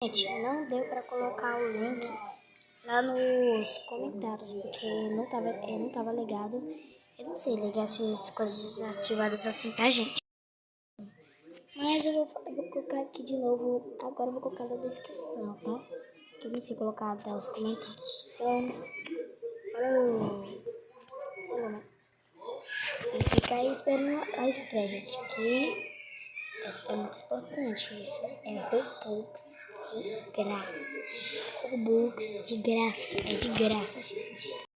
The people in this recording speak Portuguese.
Gente, não deu pra colocar o link lá nos comentários, porque não tava, é, não tava ligado. Eu não sei ligar essas coisas desativadas assim, tá, gente? Mas eu vou, eu vou colocar aqui de novo, agora eu vou colocar na descrição, tá? Que eu não sei colocar até os comentários. Então, falou! Né? E fica aí esperando a estreia, gente, que é muito importante isso. É Robux de graça. Robux de graça. É de graça.